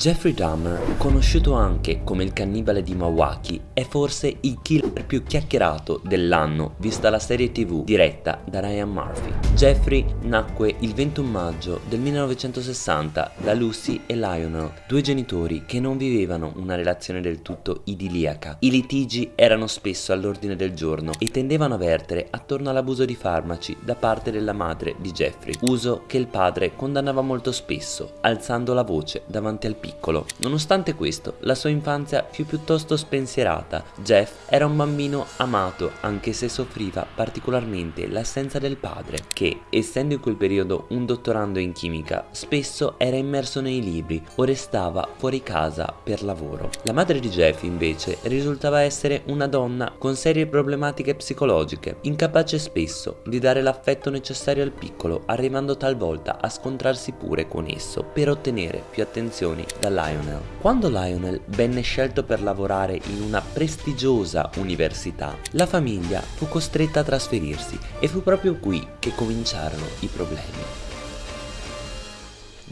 Jeffrey Dahmer, conosciuto anche come il cannibale di Milwaukee, è forse il killer più chiacchierato dell'anno vista la serie tv diretta da Ryan Murphy. Jeffrey nacque il 21 maggio del 1960 da Lucy e Lionel, due genitori che non vivevano una relazione del tutto idilliaca. I litigi erano spesso all'ordine del giorno e tendevano a vertere attorno all'abuso di farmaci da parte della madre di Jeffrey, uso che il padre condannava molto spesso, alzando la voce davanti al piccolo. Nonostante questo, la sua infanzia fu piuttosto spensierata. Jeff era un bambino amato, anche se soffriva particolarmente l'assenza del padre, che, essendo in quel periodo un dottorando in chimica, spesso era immerso nei libri o restava fuori casa per lavoro. La madre di Jeff, invece, risultava essere una donna con serie problematiche psicologiche, incapace spesso di dare l'affetto necessario al piccolo, arrivando talvolta a scontrarsi pure con esso per ottenere più attenzioni da Lionel. Quando Lionel venne scelto per lavorare in una prestigiosa università, la famiglia fu costretta a trasferirsi e fu proprio qui che cominciarono i problemi.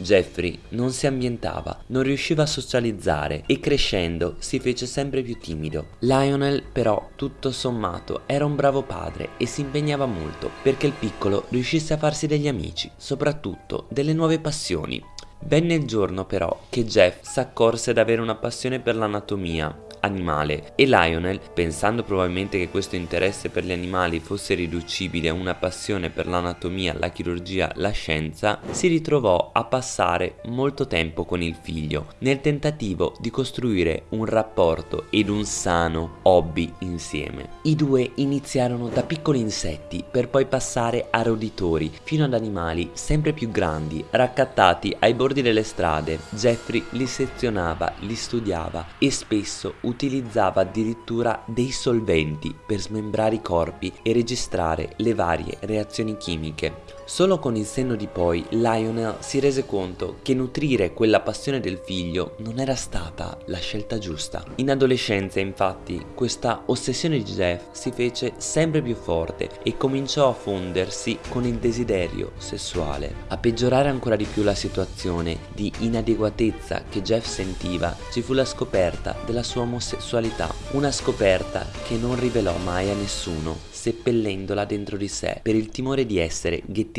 Jeffrey non si ambientava, non riusciva a socializzare e crescendo si fece sempre più timido. Lionel però, tutto sommato, era un bravo padre e si impegnava molto perché il piccolo riuscisse a farsi degli amici, soprattutto delle nuove passioni. Venne il giorno però che Jeff s'accorse d'avere una passione per l'anatomia animale e Lionel, pensando probabilmente che questo interesse per gli animali fosse riducibile a una passione per l'anatomia, la chirurgia, la scienza, si ritrovò a passare molto tempo con il figlio nel tentativo di costruire un rapporto ed un sano hobby insieme. I due iniziarono da piccoli insetti per poi passare a roditori fino ad animali sempre più grandi raccattati ai bordi delle strade. Jeffrey li sezionava, li studiava e spesso utilizzava addirittura dei solventi per smembrare i corpi e registrare le varie reazioni chimiche. Solo con il senno di poi Lionel si rese conto che nutrire quella passione del figlio non era stata la scelta giusta. In adolescenza infatti questa ossessione di Jeff si fece sempre più forte e cominciò a fondersi con il desiderio sessuale. A peggiorare ancora di più la situazione di inadeguatezza che Jeff sentiva ci fu la scoperta della sua omosessualità, una scoperta che non rivelò mai a nessuno, seppellendola dentro di sé per il timore di essere ghettizzato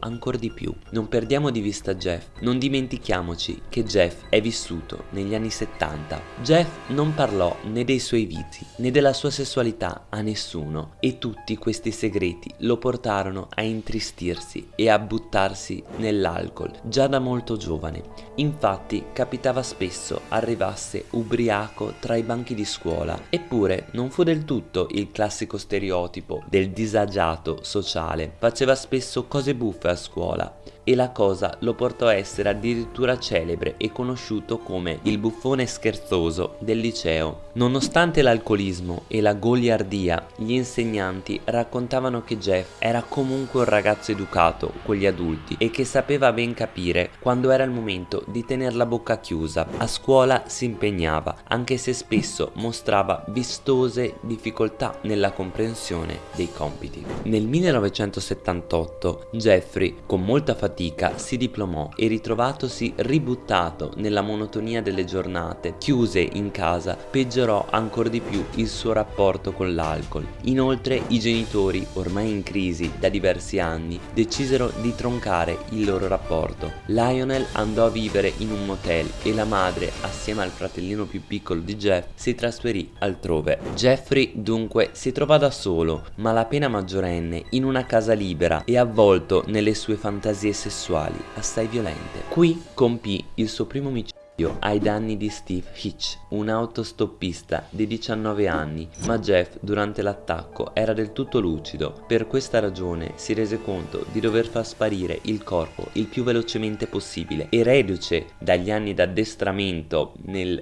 ancora di più. Non perdiamo di vista Jeff, non dimentichiamoci che Jeff è vissuto negli anni 70. Jeff non parlò né dei suoi vizi né della sua sessualità a nessuno e tutti questi segreti lo portarono a intristirsi e a buttarsi nell'alcol già da molto giovane. Infatti capitava spesso arrivasse ubriaco tra i banchi di scuola, eppure non fu del tutto il classico stereotipo del disagiato sociale, faceva spesso cose buffe a scuola e la cosa lo portò a essere addirittura celebre e conosciuto come il buffone scherzoso del liceo. Nonostante l'alcolismo e la goliardia, gli insegnanti raccontavano che Jeff era comunque un ragazzo educato con gli adulti e che sapeva ben capire quando era il momento di tenere la bocca chiusa. A scuola si impegnava, anche se spesso mostrava vistose difficoltà nella comprensione dei compiti. Nel 1978 Jeffrey, con molta fatica, fatica si diplomò e ritrovatosi ributtato nella monotonia delle giornate, chiuse in casa, peggiorò ancora di più il suo rapporto con l'alcol. Inoltre i genitori, ormai in crisi da diversi anni, decisero di troncare il loro rapporto. Lionel andò a vivere in un motel e la madre, assieme al fratellino più piccolo di Jeff, si trasferì altrove. Jeffrey dunque si trovò da solo, malapena maggiorenne, in una casa libera e avvolto nelle sue fantasie sessuali assai violente. Qui compì il suo primo omicidio ai danni di Steve Hitch, un autostoppista di 19 anni, ma Jeff durante l'attacco era del tutto lucido. Per questa ragione si rese conto di dover far sparire il corpo il più velocemente possibile e reduce dagli anni d'addestramento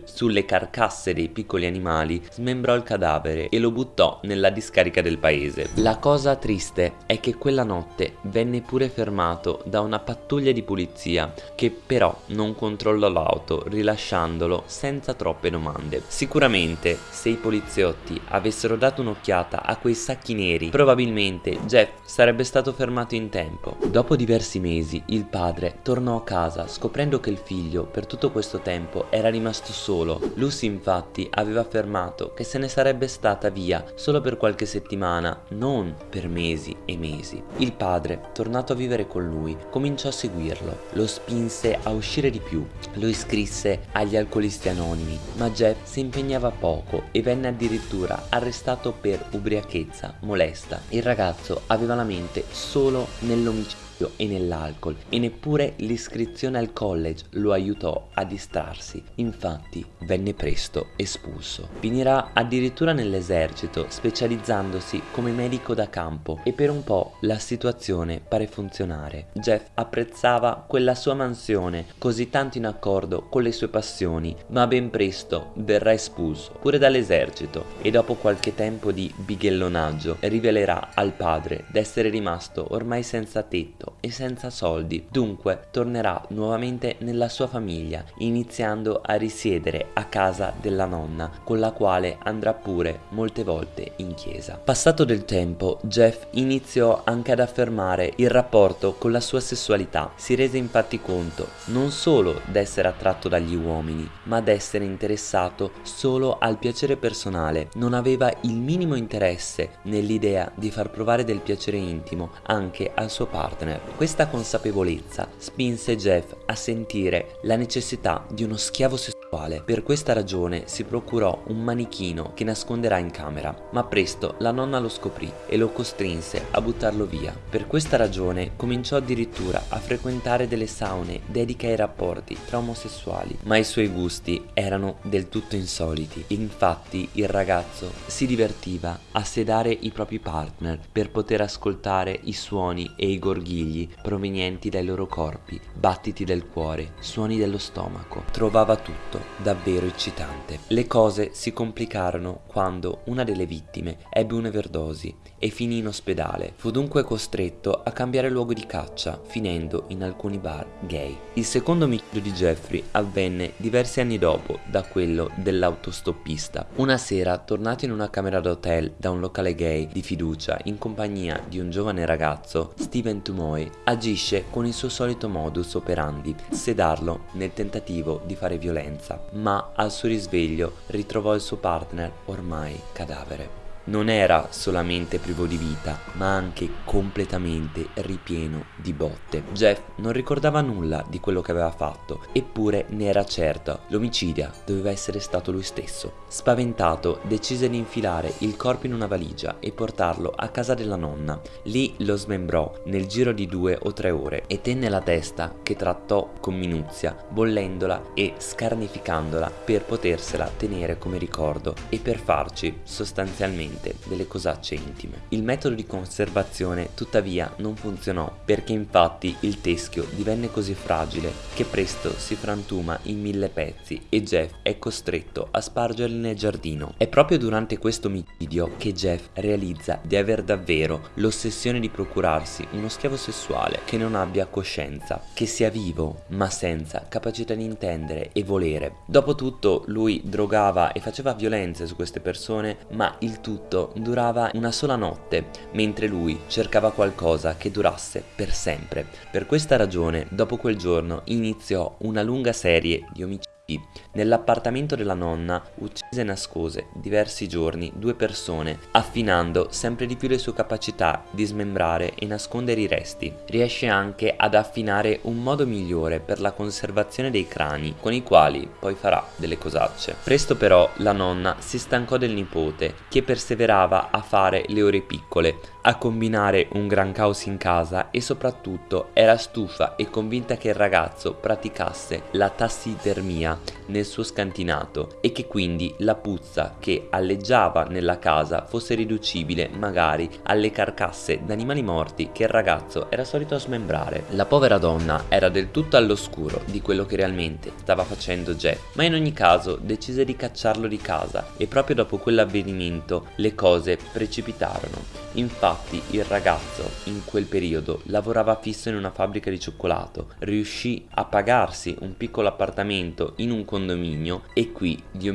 sulle carcasse dei piccoli animali, smembrò il cadavere e lo buttò nella discarica del paese. La cosa triste è che quella notte venne pure fermato da una pattuglia di polizia che però non controllò l'auto rilasciandolo senza troppe domande. Sicuramente se i poliziotti avessero dato un'occhiata a quei sacchi neri, probabilmente Jeff sarebbe stato fermato in tempo. Dopo diversi mesi il padre tornò a casa scoprendo che il figlio per tutto questo tempo era rimasto solo. Lucy infatti aveva affermato che se ne sarebbe stata via solo per qualche settimana, non per mesi e mesi. Il padre, tornato a vivere con lui, cominciò a seguirlo, lo spinse a uscire di più, lo iscrisse agli alcolisti anonimi, ma Jeff si impegnava poco e venne addirittura arrestato per ubriachezza molesta. Il ragazzo aveva la mente solo nell'omicidio e nell'alcol e neppure l'iscrizione al college lo aiutò a distrarsi, infatti venne presto espulso. Finirà addirittura nell'esercito specializzandosi come medico da campo e per un po' la situazione pare funzionare. Jeff apprezzava quella sua mansione così tanto in accordo con le sue passioni, ma ben presto verrà espulso pure dall'esercito e dopo qualche tempo di bighellonaggio rivelerà al padre d'essere rimasto ormai senza tetto marito e senza soldi, dunque tornerà nuovamente nella sua famiglia, iniziando a risiedere a casa della nonna, con la quale andrà pure molte volte in chiesa. Passato del tempo, Jeff iniziò anche ad affermare il rapporto con la sua sessualità. Si rese infatti conto non solo d'essere attratto dagli uomini, ma d'essere interessato solo al piacere personale. Non aveva il minimo interesse nell'idea di far provare del piacere intimo anche al suo partner Questa consapevolezza spinse Jeff a sentire la necessità di uno schiavo sessuale. Per questa ragione si procurò un manichino che nasconderà in camera, ma presto la nonna lo scoprì e lo costrinse a buttarlo via. Per questa ragione cominciò addirittura a frequentare delle saune dediche ai rapporti tra omosessuali, ma i suoi gusti erano del tutto insoliti. Infatti il ragazzo si divertiva a sedare i propri partner per poter ascoltare i suoni e i gorghili figli provenienti dai loro corpi, battiti del cuore, suoni dello stomaco. Trovava tutto davvero eccitante. Le cose si complicarono quando una delle vittime ebbe un'everdosi e finì in ospedale. Fu dunque costretto a cambiare luogo di caccia, finendo in alcuni bar gay. Il secondo omicidio di Jeffrey avvenne diversi anni dopo da quello dell'autostoppista. Una sera, tornato in una camera d'hotel da un locale gay di fiducia in compagnia di un giovane ragazzo, Steven Hanoi agisce con il suo solito modus operandi, sedarlo nel tentativo di fare violenza, ma al suo risveglio ritrovò il suo partner ormai cadavere non era solamente privo di vita, ma anche completamente ripieno di botte. Jeff non ricordava nulla di quello che aveva fatto, eppure ne era certa, l'omicidia doveva essere stato lui stesso. Spaventato, decise di infilare il corpo in una valigia e portarlo a casa della nonna. Lì lo smembrò nel giro di due o tre ore e tenne la testa che trattò con minuzia, bollendola e scarnificandola per potersela tenere come ricordo e per farci sostanzialmente niente delle cosacce intime. Il metodo di conservazione tuttavia non funzionò perché infatti il teschio divenne così fragile che presto si frantuma in mille pezzi e Jeff è costretto a spargerli nel giardino. È proprio durante questo omicidio che Jeff realizza di aver davvero l'ossessione di procurarsi uno schiavo sessuale che non abbia coscienza, che sia vivo ma senza capacità di intendere e volere. Dopotutto lui drogava e faceva violenze su queste persone ma il tutto tutto durava una sola notte, mentre lui cercava qualcosa che durasse per sempre. Per questa ragione, dopo quel giorno, iniziò una lunga serie di omicidi Nell'appartamento della nonna uccise e nascose diversi giorni due persone, affinando sempre di più le sue capacità di smembrare e nascondere i resti. Riesce anche ad affinare un modo migliore per la conservazione dei crani, con i quali poi farà delle cosacce. Presto però la nonna si stancò del nipote, che perseverava a fare le ore piccole, a combinare un gran caos in casa e soprattutto era stufa e convinta che il ragazzo praticasse la tassidermia nel suo scantinato e che quindi la puzza che alleggiava nella casa fosse riducibile magari alle carcasse d'animali morti che il ragazzo era solito smembrare. La povera donna era del tutto all'oscuro di quello che realmente stava facendo Jeff, ma in ogni caso decise di cacciarlo di casa e proprio dopo quell'avvenimento le cose precipitarono. Infatti il ragazzo in quel periodo lavorava fisso in una fabbrica di cioccolato, riuscì a pagarsi un piccolo appartamento in un condominio e qui gli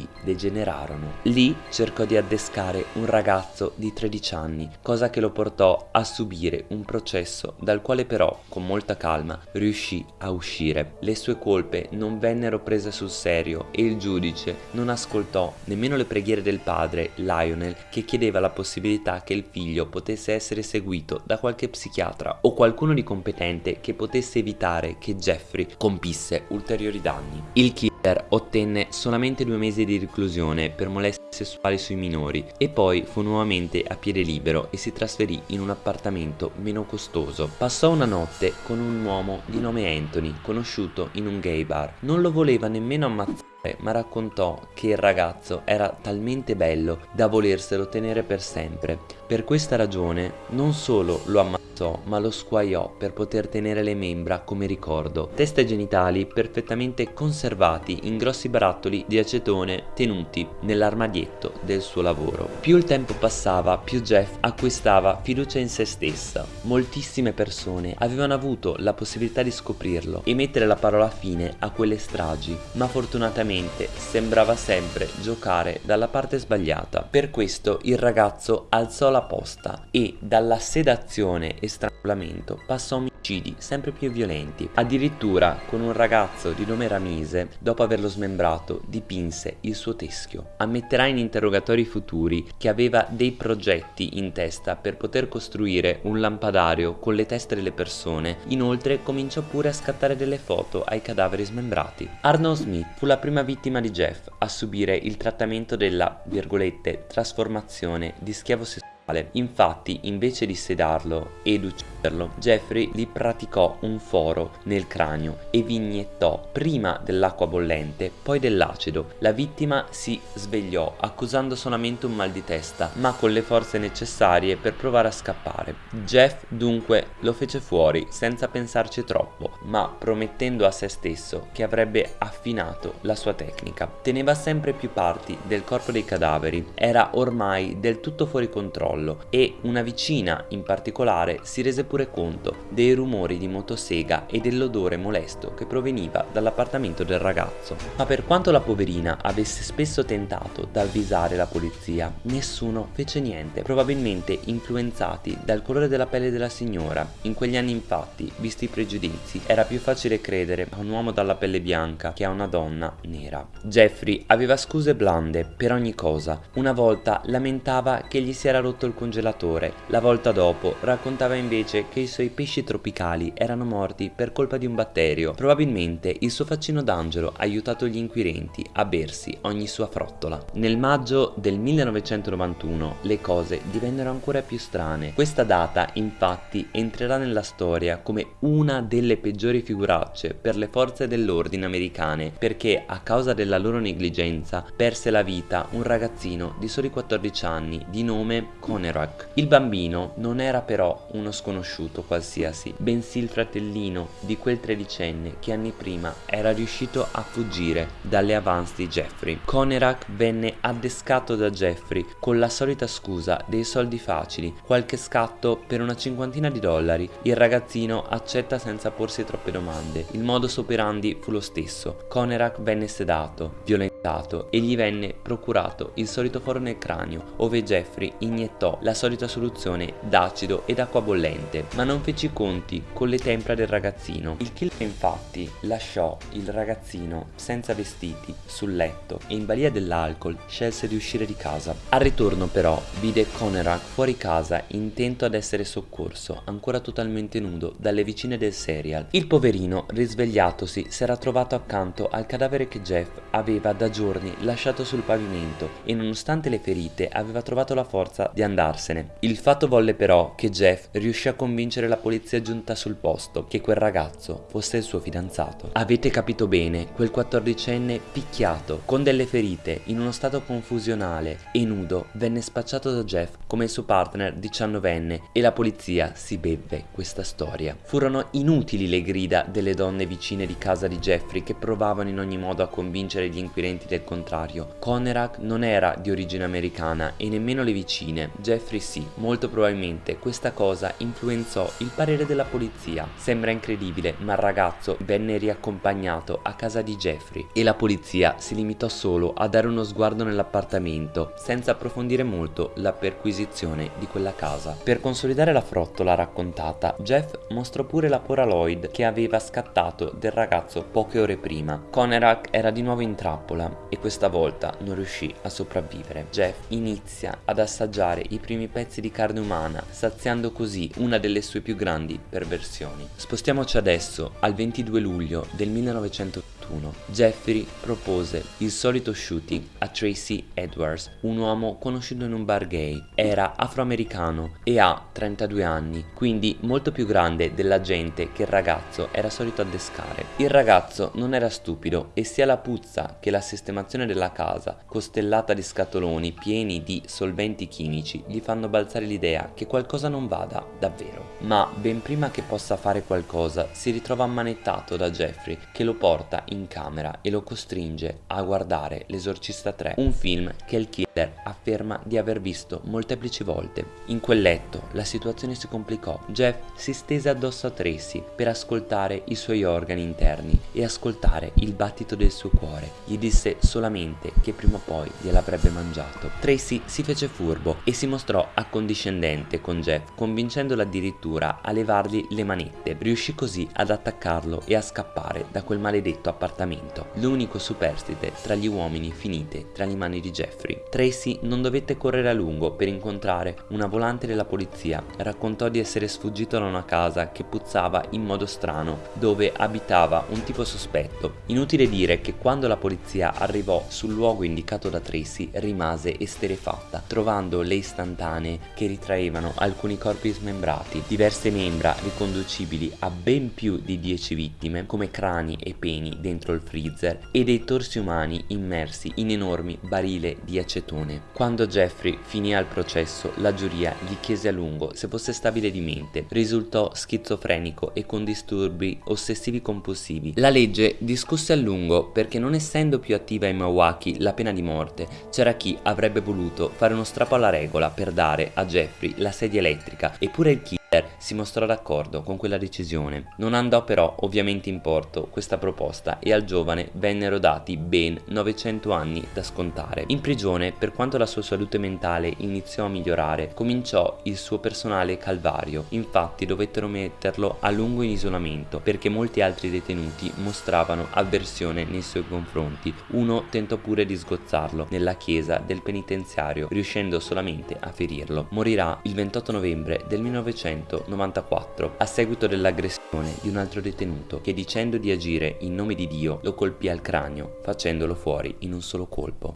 omicidi degenerarono. Lì cercò di addescare un ragazzo di 13 anni, cosa che lo portò a subire un processo dal quale però, con molta calma, riuscì a uscire. Le sue colpe non vennero prese sul serio e il giudice non ascoltò nemmeno le preghiere del padre, Lionel, che chiedeva la possibilità che il figlio potesse essere seguito da qualche psichiatra o qualcuno di competente che potesse evitare che Jeffrey compisse ulteriori danni. Il killer ottenne solamente due mesi di reclusione per molestie sessuali sui minori e poi fu nuovamente a piede libero e si trasferì in un appartamento meno costoso. Passò una notte con un uomo di nome Anthony, conosciuto in un gay bar. Non lo voleva nemmeno ammazzare ma raccontò che il ragazzo era talmente bello da volerselo tenere per sempre. Per questa ragione non solo lo ammazzò ma lo squaiò per poter tenere le membra come ricordo. Testa e genitali perfettamente conservati in grossi barattoli di acetone tenuti nell'armadietto del suo lavoro. Più il tempo passava, più Jeff acquistava fiducia in se stessa. Moltissime persone avevano avuto la possibilità di scoprirlo e mettere la parola fine a quelle stragi, ma fortunatamente sembrava sempre giocare dalla parte sbagliata. Per questo il ragazzo alzò la posta e dalla sedazione e strangolamento passò a omicidi sempre più violenti. Addirittura con un ragazzo di nome Ramise, dopo averlo smembrato, dipinse il suo teschio. Ammetterà in interrogatori futuri che aveva dei progetti in testa per poter costruire un lampadario con le teste delle persone. Inoltre cominciò pure a scattare delle foto ai cadaveri smembrati. Arnold Smith fu la prima vittima di Jeff a subire il trattamento della, virgolette, trasformazione di schiavo sessuale Infatti, invece di sedarlo ed ucciderlo, Jeffrey gli praticò un foro nel cranio e vi iniettò prima dell'acqua bollente, poi dell'acido. La vittima si svegliò accusando solamente un mal di testa, ma con le forze necessarie per provare a scappare. Jeff dunque lo fece fuori senza pensarci troppo, ma promettendo a se stesso che avrebbe affinato la sua tecnica. Teneva sempre più parti del corpo dei cadaveri, era ormai del tutto fuori controllo controllo e una vicina in particolare si rese pure conto dei rumori di motosega e dell'odore molesto che proveniva dall'appartamento del ragazzo. Ma per quanto la poverina avesse spesso tentato d'avvisare la polizia, nessuno fece niente, probabilmente influenzati dal colore della pelle della signora. In quegli anni infatti, visti i pregiudizi, era più facile credere a un uomo dalla pelle bianca che a una donna nera. Jeffrey aveva scuse blande per ogni cosa. Una volta lamentava che gli si era rotto il congelatore. La volta dopo raccontava invece che i suoi pesci tropicali erano morti per colpa di un batterio. Probabilmente il suo faccino d'angelo ha aiutato gli inquirenti a bersi ogni sua frottola. Nel maggio del 1991 le cose divennero ancora più strane. Questa data infatti entrerà nella storia come una delle peggiori figuracce per le forze dell'ordine americane perché a causa della loro negligenza perse la vita un ragazzino di soli 14 anni di nome Con Conerak. Il bambino non era però uno sconosciuto qualsiasi, bensì il fratellino di quel tredicenne che anni prima era riuscito a fuggire dalle avance di Jeffrey. Conerak venne addescato da Jeffrey con la solita scusa dei soldi facili, qualche scatto per una cinquantina di dollari. Il ragazzino accetta senza porsi troppe domande. Il modus operandi fu lo stesso. Conerak venne sedato, violentato e gli venne procurato il solito foro nel cranio, ove Jeffrey iniettò la solita soluzione d'acido ed acqua bollente, ma non fece i conti con le tempra del ragazzino. Il killer infatti lasciò il ragazzino senza vestiti sul letto e in balia dell'alcol scelse di uscire di casa. Al ritorno però vide Conerak fuori casa intento ad essere soccorso, ancora totalmente nudo, dalle vicine del serial. Il poverino, risvegliatosi, si era trovato accanto al cadavere che Jeff aveva da giorni lasciato sul pavimento e nonostante le ferite aveva trovato la forza di andare andarsene. Il fatto volle però che Jeff riuscì a convincere la polizia giunta sul posto che quel ragazzo fosse il suo fidanzato. Avete capito bene, quel quattordicenne picchiato, con delle ferite, in uno stato confusionale e nudo, venne spacciato da Jeff come il suo partner diciannovenne e la polizia si bevve questa storia. Furono inutili le grida delle donne vicine di casa di Jeffrey che provavano in ogni modo a convincere gli inquirenti del contrario. Conerak non era di origine americana e nemmeno le vicine, Jeffrey sì. Molto probabilmente questa cosa influenzò il parere della polizia. Sembra incredibile, ma il ragazzo venne riaccompagnato a casa di Jeffrey e la polizia si limitò solo a dare uno sguardo nell'appartamento senza approfondire molto la perquisizione di quella casa. Per consolidare la frottola raccontata, Jeff mostrò pure la Polaroid che aveva scattato del ragazzo poche ore prima. Conerak era di nuovo in trappola e questa volta non riuscì a sopravvivere. Jeff inizia ad assaggiare i primi pezzi di carne umana, saziando così una delle sue più grandi perversioni. Spostiamoci adesso al 22 luglio del 1980 2021, Jeffrey propose il solito shooting a Tracy Edwards, un uomo conosciuto in un bar gay. Era afroamericano e ha 32 anni, quindi molto più grande della gente che il ragazzo era solito addescare. Il ragazzo non era stupido e sia la puzza che la sistemazione della casa, costellata di scatoloni pieni di solventi chimici, gli fanno balzare l'idea che qualcosa non vada davvero. Ma ben prima che possa fare qualcosa, si ritrova ammanettato da Jeffrey che lo porta in in camera e lo costringe a guardare L'esorcista 3, un film che il killer afferma di aver visto molteplici volte. In quel letto la situazione si complicò. Jeff si stese addosso a Tracy per ascoltare i suoi organi interni e ascoltare il battito del suo cuore. Gli disse solamente che prima o poi gliel'avrebbe mangiato. Tracy si fece furbo e si mostrò accondiscendente con Jeff, convincendolo addirittura a levargli le manette. Riuscì così ad attaccarlo e a scappare da quel maledetto appartamento appartamento, l'unico superstite tra gli uomini finite tra le mani di Jeffrey. Tracy non dovette correre a lungo per incontrare una volante della polizia. Raccontò di essere sfuggito da una casa che puzzava in modo strano, dove abitava un tipo sospetto. Inutile dire che quando la polizia arrivò sul luogo indicato da Tracy rimase esterefatta, trovando le istantanee che ritraevano alcuni corpi smembrati, diverse membra riconducibili a ben più di 10 vittime, come crani e peni dentro il freezer e dei torsi umani immersi in enormi barile di acetone. Quando Jeffrey finì al processo, la giuria gli chiese a lungo se fosse stabile di mente. Risultò schizofrenico e con disturbi ossessivi compulsivi. La legge discusse a lungo perché non essendo più attiva in Milwaukee la pena di morte, c'era chi avrebbe voluto fare uno strappo alla regola per dare a Jeffrey la sedia elettrica, eppure il killer si mostrò d'accordo con quella decisione. Non andò però ovviamente in porto questa proposta e al giovane vennero dati ben 900 anni da scontare. In prigione, per quanto la sua salute mentale iniziò a migliorare, cominciò il suo personale calvario. Infatti dovettero metterlo a lungo in isolamento perché molti altri detenuti mostravano avversione nei suoi confronti. Uno tentò pure di sgozzarlo nella chiesa del penitenziario, riuscendo solamente a ferirlo. Morirà il 28 novembre del 1900 1994 a seguito dell'aggressione di un altro detenuto che dicendo di agire in nome di Dio lo colpì al cranio facendolo fuori in un solo colpo.